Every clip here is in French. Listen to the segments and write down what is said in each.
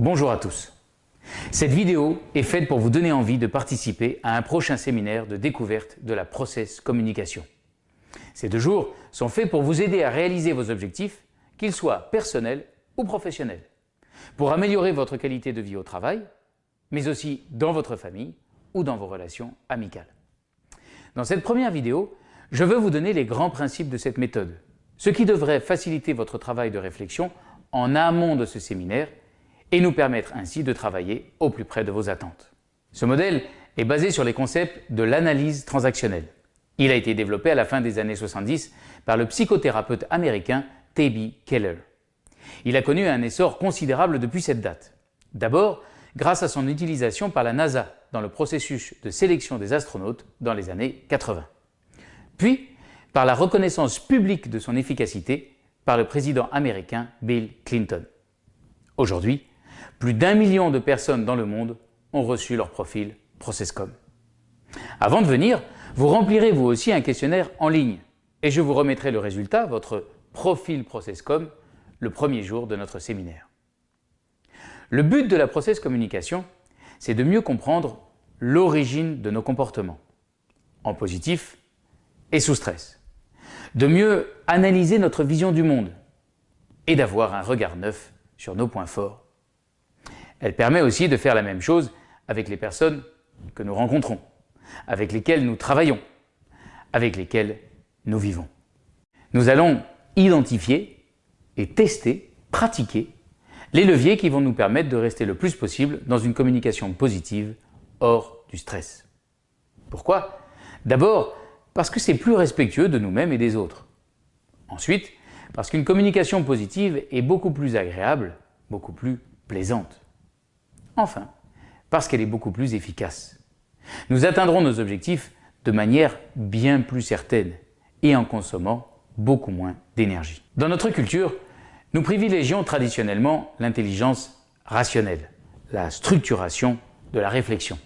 Bonjour à tous. Cette vidéo est faite pour vous donner envie de participer à un prochain séminaire de découverte de la process communication. Ces deux jours sont faits pour vous aider à réaliser vos objectifs, qu'ils soient personnels ou professionnels, pour améliorer votre qualité de vie au travail, mais aussi dans votre famille ou dans vos relations amicales. Dans cette première vidéo, je veux vous donner les grands principes de cette méthode, ce qui devrait faciliter votre travail de réflexion en amont de ce séminaire et nous permettre ainsi de travailler au plus près de vos attentes. Ce modèle est basé sur les concepts de l'analyse transactionnelle. Il a été développé à la fin des années 70 par le psychothérapeute américain T.B. Keller. Il a connu un essor considérable depuis cette date. D'abord, grâce à son utilisation par la NASA dans le processus de sélection des astronautes dans les années 80. Puis, par la reconnaissance publique de son efficacité par le président américain Bill Clinton. Aujourd'hui, plus d'un million de personnes dans le monde ont reçu leur profil Processcom. Avant de venir, vous remplirez vous aussi un questionnaire en ligne et je vous remettrai le résultat, votre profil Processcom, le premier jour de notre séminaire. Le but de la process communication, c'est de mieux comprendre l'origine de nos comportements, en positif et sous stress, de mieux analyser notre vision du monde et d'avoir un regard neuf sur nos points forts elle permet aussi de faire la même chose avec les personnes que nous rencontrons, avec lesquelles nous travaillons, avec lesquelles nous vivons. Nous allons identifier et tester, pratiquer les leviers qui vont nous permettre de rester le plus possible dans une communication positive hors du stress. Pourquoi? D'abord, parce que c'est plus respectueux de nous-mêmes et des autres. Ensuite, parce qu'une communication positive est beaucoup plus agréable, beaucoup plus plaisante. Enfin, parce qu'elle est beaucoup plus efficace. Nous atteindrons nos objectifs de manière bien plus certaine et en consommant beaucoup moins d'énergie. Dans notre culture, nous privilégions traditionnellement l'intelligence rationnelle, la structuration de la réflexion.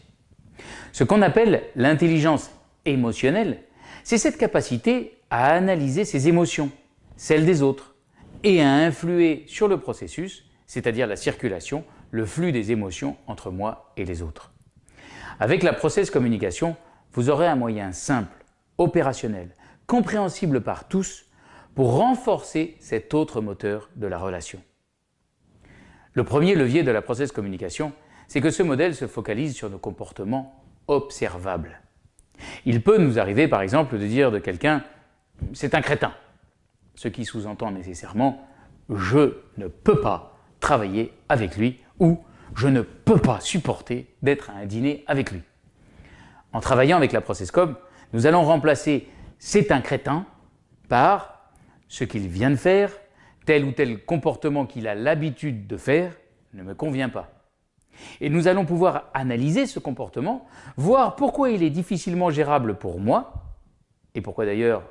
Ce qu'on appelle l'intelligence émotionnelle, c'est cette capacité à analyser ses émotions, celles des autres, et à influer sur le processus, c'est-à-dire la circulation le flux des émotions entre moi et les autres. Avec la process communication, vous aurez un moyen simple, opérationnel, compréhensible par tous pour renforcer cet autre moteur de la relation. Le premier levier de la process communication, c'est que ce modèle se focalise sur nos comportements observables. Il peut nous arriver par exemple de dire de quelqu'un « c'est un crétin », ce qui sous-entend nécessairement « je ne peux pas travailler avec lui ou je ne peux pas supporter d'être à un dîner avec lui. En travaillant avec la processcom, nous allons remplacer « c'est un crétin » par ce qu'il vient de faire, tel ou tel comportement qu'il a l'habitude de faire ne me convient pas. Et nous allons pouvoir analyser ce comportement, voir pourquoi il est difficilement gérable pour moi, et pourquoi d'ailleurs,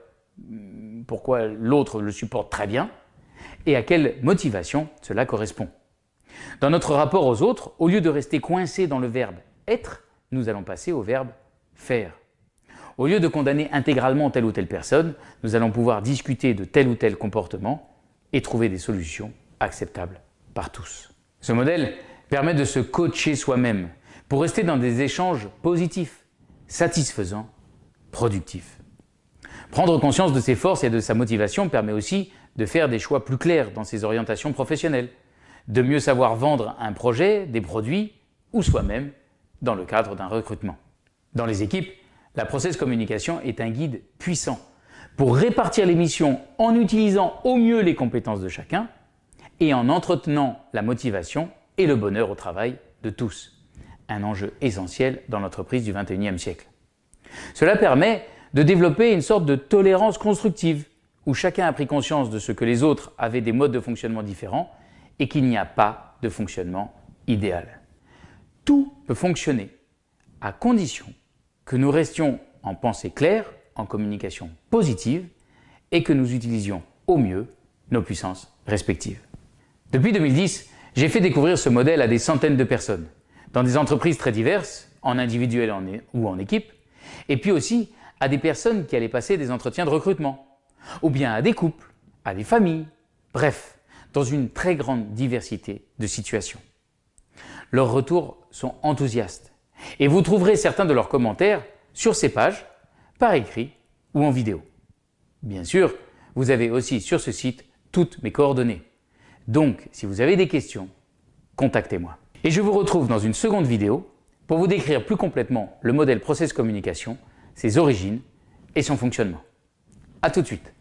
pourquoi l'autre le supporte très bien, et à quelle motivation cela correspond. Dans notre rapport aux autres, au lieu de rester coincé dans le verbe « être », nous allons passer au verbe « faire ». Au lieu de condamner intégralement telle ou telle personne, nous allons pouvoir discuter de tel ou tel comportement et trouver des solutions acceptables par tous. Ce modèle permet de se coacher soi-même pour rester dans des échanges positifs, satisfaisants, productifs. Prendre conscience de ses forces et de sa motivation permet aussi de faire des choix plus clairs dans ses orientations professionnelles, de mieux savoir vendre un projet, des produits ou soi-même dans le cadre d'un recrutement. Dans les équipes, la process communication est un guide puissant pour répartir les missions en utilisant au mieux les compétences de chacun et en entretenant la motivation et le bonheur au travail de tous. Un enjeu essentiel dans l'entreprise du 21e siècle. Cela permet de développer une sorte de tolérance constructive où chacun a pris conscience de ce que les autres avaient des modes de fonctionnement différents et qu'il n'y a pas de fonctionnement idéal. Tout peut fonctionner à condition que nous restions en pensée claire, en communication positive et que nous utilisions au mieux nos puissances respectives. Depuis 2010, j'ai fait découvrir ce modèle à des centaines de personnes, dans des entreprises très diverses, en individuel ou en équipe, et puis aussi à des personnes qui allaient passer des entretiens de recrutement, ou bien à des couples, à des familles, bref, dans une très grande diversité de situations. Leurs retours sont enthousiastes et vous trouverez certains de leurs commentaires sur ces pages, par écrit ou en vidéo. Bien sûr, vous avez aussi sur ce site toutes mes coordonnées. Donc, si vous avez des questions, contactez-moi. Et je vous retrouve dans une seconde vidéo pour vous décrire plus complètement le modèle Process Communication, ses origines et son fonctionnement. A tout de suite